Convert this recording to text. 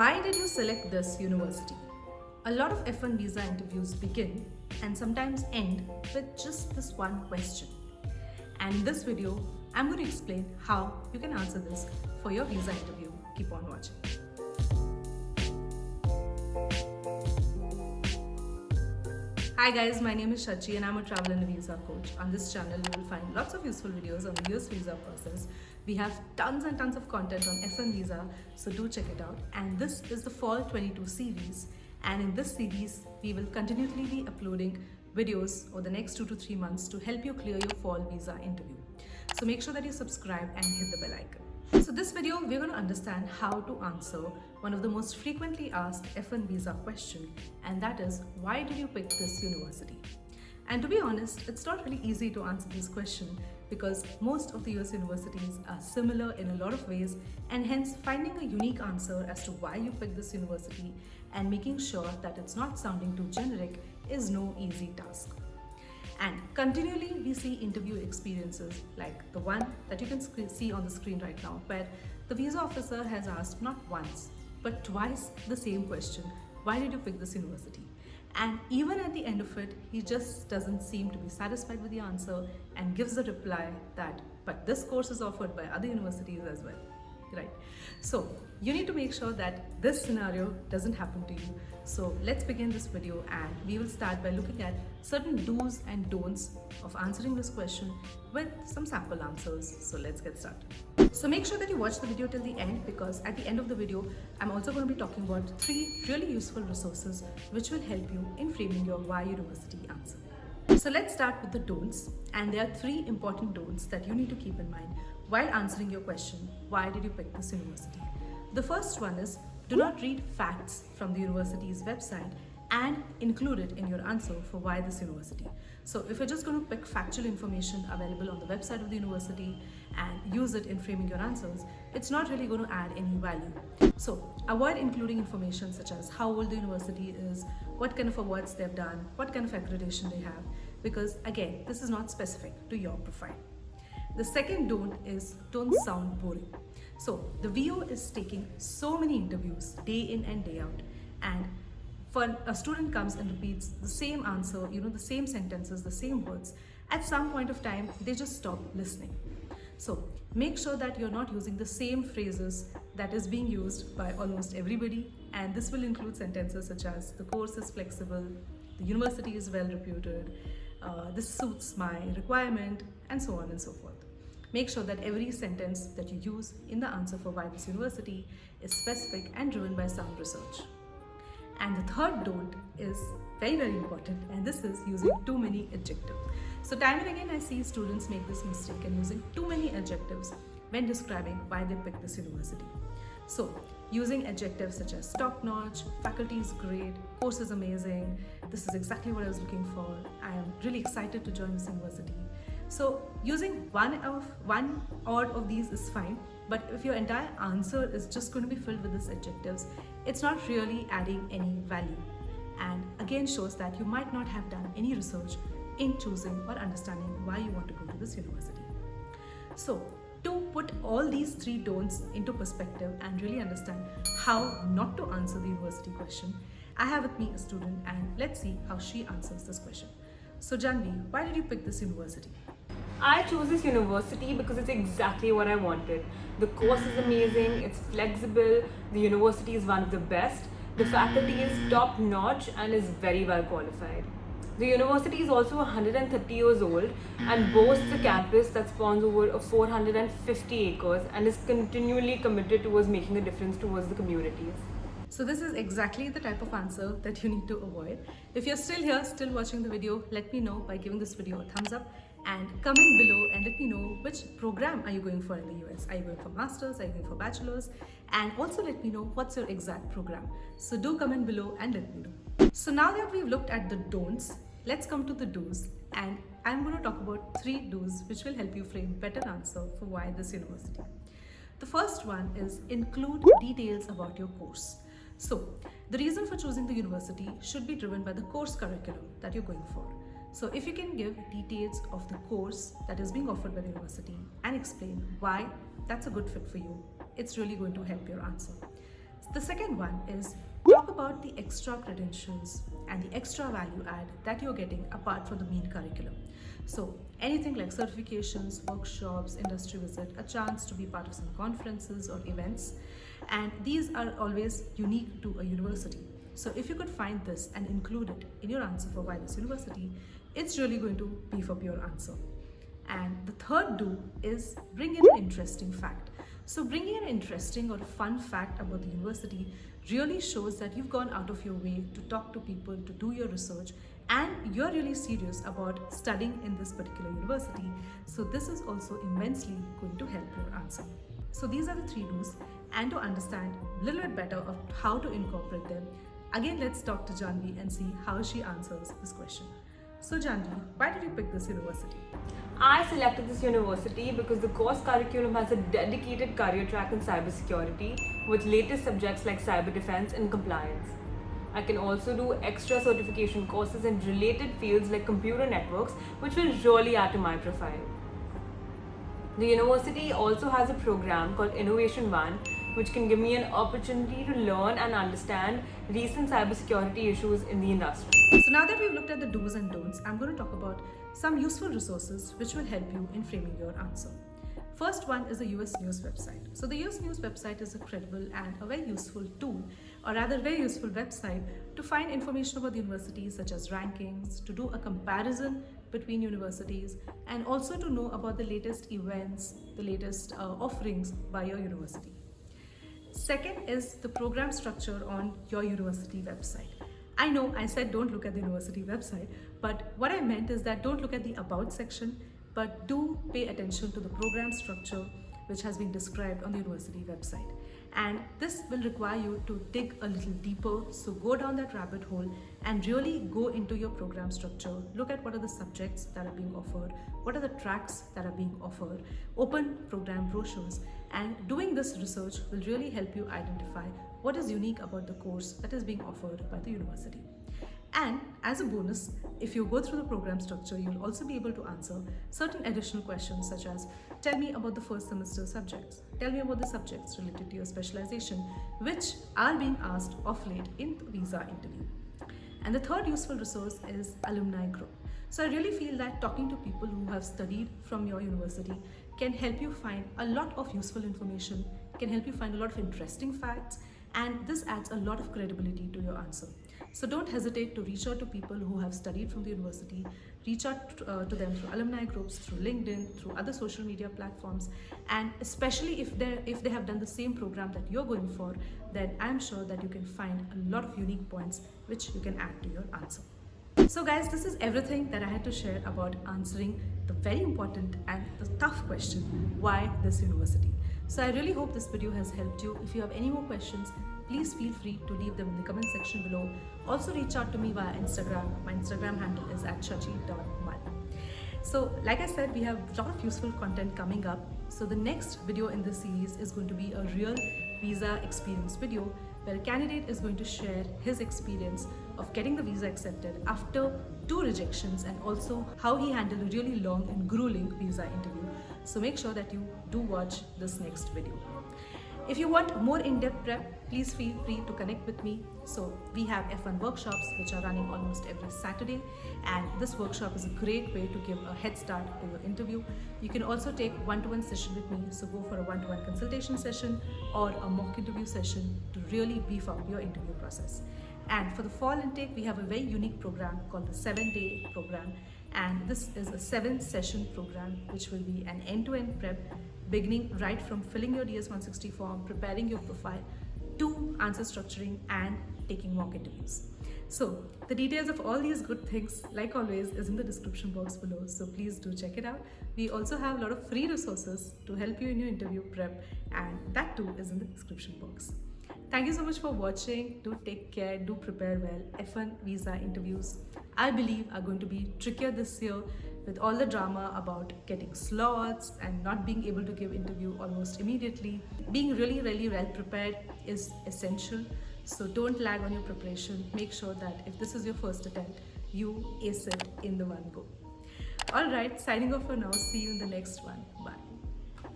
Why did you select this university? A lot of F1 visa interviews begin and sometimes end with just this one question. And in this video, I'm going to explain how you can answer this for your visa interview. Keep on watching. Hi guys, my name is Shachi and I'm a travel and visa coach. On this channel, you will find lots of useful videos on the US visa process. We have tons and tons of content on F1 visa, so do check it out. And this is the Fall 22 series. And in this series, we will continually be uploading videos over the next two to three months to help you clear your fall visa interview. So make sure that you subscribe and hit the bell icon. So this video, we're going to understand how to answer one of the most frequently asked F1 visa question, and that is, why did you pick this university? And to be honest, it's not really easy to answer this question because most of the US universities are similar in a lot of ways and hence finding a unique answer as to why you picked this university and making sure that it's not sounding too generic is no easy task. And continually we see interview experiences like the one that you can see on the screen right now where the visa officer has asked not once but twice the same question, why did you pick this university? And even at the end of it, he just doesn't seem to be satisfied with the answer and gives a reply that, but this course is offered by other universities as well right. So you need to make sure that this scenario doesn't happen to you. So let's begin this video and we will start by looking at certain do's and don'ts of answering this question with some sample answers. So let's get started. So make sure that you watch the video till the end because at the end of the video i'm also going to be talking about three really useful resources which will help you in framing your why university answer. So let's start with the don'ts and there are three important don'ts that you need to keep in mind while answering your question, why did you pick this university? The first one is do not read facts from the university's website and include it in your answer for why this university. So if you're just going to pick factual information available on the website of the university and use it in framing your answers, it's not really going to add any value. So avoid including information such as how old the university is, what kind of awards they've done, what kind of accreditation they have, because again, this is not specific to your profile. The second don't is don't sound boring. So the VO is taking so many interviews day in and day out and when a student comes and repeats the same answer, you know, the same sentences, the same words, at some point of time, they just stop listening. So make sure that you're not using the same phrases that is being used by almost everybody. And this will include sentences such as the course is flexible, the university is well reputed, uh, this suits my requirement, and so on and so forth. Make sure that every sentence that you use in the answer for why this university is specific and driven by sound research. And the third don't is very, very important, and this is using too many adjectives. So time and again, I see students make this mistake and using too many adjectives when describing why they picked this university. So using adjectives such as top-notch, faculty is great, course is amazing, this is exactly what I was looking for, I am really excited to join this university, so using one of one odd of these is fine, but if your entire answer is just going to be filled with these adjectives, it's not really adding any value. And again shows that you might not have done any research in choosing or understanding why you want to go to this university. So to put all these three don'ts into perspective and really understand how not to answer the university question, I have with me a student and let's see how she answers this question. So Janvi, why did you pick this university? I chose this university because it's exactly what I wanted. The course is amazing, it's flexible, the university is one of the best, the faculty is top notch and is very well qualified. The university is also 130 years old and boasts a campus that spans over 450 acres and is continually committed towards making a difference towards the communities. So this is exactly the type of answer that you need to avoid. If you're still here, still watching the video, let me know by giving this video a thumbs up and comment below and let me know which program are you going for in the US. Are you going for masters? Are you going for bachelors? And also let me know what's your exact program. So do comment below and let me know. So now that we've looked at the don'ts, let's come to the do's and I'm going to talk about three do's which will help you frame better answer for why this university. The first one is include details about your course. So the reason for choosing the university should be driven by the course curriculum that you're going for. So if you can give details of the course that is being offered by the university and explain why that's a good fit for you, it's really going to help your answer. The second one is talk about the extra credentials and the extra value add that you're getting apart from the main curriculum. So anything like certifications, workshops, industry visit, a chance to be part of some conferences or events. And these are always unique to a university. So if you could find this and include it in your answer for why this university, it's really going to beef up your answer. And the third do is bring in an interesting fact. So bringing an interesting or fun fact about the university really shows that you've gone out of your way to talk to people, to do your research, and you're really serious about studying in this particular university. So this is also immensely going to help your answer. So these are the three do's and to understand a little bit better of how to incorporate them, again let's talk to Janvi and see how she answers this question. So Janvi, why did you pick this university? I selected this university because the course curriculum has a dedicated career track in cybersecurity with latest subjects like cyber defense and compliance. I can also do extra certification courses in related fields like computer networks, which will really add to my profile. The university also has a program called Innovation One, which can give me an opportunity to learn and understand recent cybersecurity issues in the industry. So now that we've looked at the do's and don'ts, I'm going to talk about some useful resources which will help you in framing your answer. First one is the US News website. So the US News website is a credible and a very useful tool, or rather very useful website to find information about the universities such as rankings, to do a comparison between universities, and also to know about the latest events, the latest uh, offerings by your university. Second is the program structure on your university website. I know I said don't look at the university website, but what I meant is that don't look at the about section, but do pay attention to the program structure which has been described on the university website. And this will require you to dig a little deeper. So go down that rabbit hole and really go into your program structure. Look at what are the subjects that are being offered, what are the tracks that are being offered, open program brochures. And doing this research will really help you identify what is unique about the course that is being offered by the university. And as a bonus, if you go through the program structure, you'll also be able to answer certain additional questions such as, tell me about the first semester subjects, tell me about the subjects related to your specialization, which are being asked of late in the visa interview. And the third useful resource is alumni group. So I really feel that talking to people who have studied from your university can help you find a lot of useful information, can help you find a lot of interesting facts, and this adds a lot of credibility to your answer. So don't hesitate to reach out to people who have studied from the university, reach out uh, to them through alumni groups, through LinkedIn, through other social media platforms, and especially if if they have done the same program that you're going for, then I'm sure that you can find a lot of unique points which you can add to your answer. So guys, this is everything that I had to share about answering the very important and the tough question, why this university? So I really hope this video has helped you. If you have any more questions, please feel free to leave them in the comment section below. Also reach out to me via Instagram. My Instagram handle is at shachi.mal. So like I said, we have a lot of useful content coming up. So the next video in this series is going to be a real visa experience video where a candidate is going to share his experience of getting the visa accepted after two rejections and also how he handled a really long and grueling visa interview. So make sure that you do watch this next video. If you want more in-depth prep, please feel free to connect with me. So we have F1 workshops which are running almost every Saturday and this workshop is a great way to give a head start to your interview. You can also take one-to-one -one session with me. So go for a one-to-one -one consultation session or a mock interview session to really beef up your interview process. And for the fall intake, we have a very unique program called the seven day program. And this is a seven session program, which will be an end-to-end -end prep beginning right from filling your DS-160 form, preparing your profile, to answer structuring and taking mock interviews. So the details of all these good things, like always, is in the description box below. So please do check it out. We also have a lot of free resources to help you in your interview prep and that too is in the description box. Thank you so much for watching. Do take care, do prepare well. F1 visa interviews, I believe, are going to be trickier this year with all the drama about getting slots and not being able to give interview almost immediately. Being really, really well prepared is essential. So don't lag on your preparation. Make sure that if this is your first attempt, you ace it in the one go. Alright, signing off for now. See you in the next one.